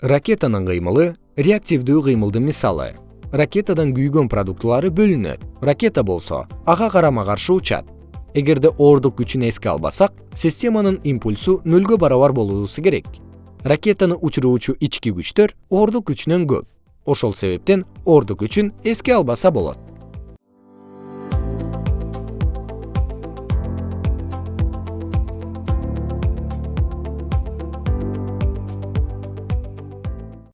ракетанын кыймылы реактивдүү кыймылдын мисалы. Ракетадан күйгөн продуктылары бөлүнөт. Ракета болсо ага карама каршы учат. Эгерде оордук күчүн эске албасак системанын импульсу нөлгө барабар болуусу керек. Ракетаны учуруучу ички күчтөр оордук күчүнөн көп. Ошол себептен оордук күчүн эске албаса болот.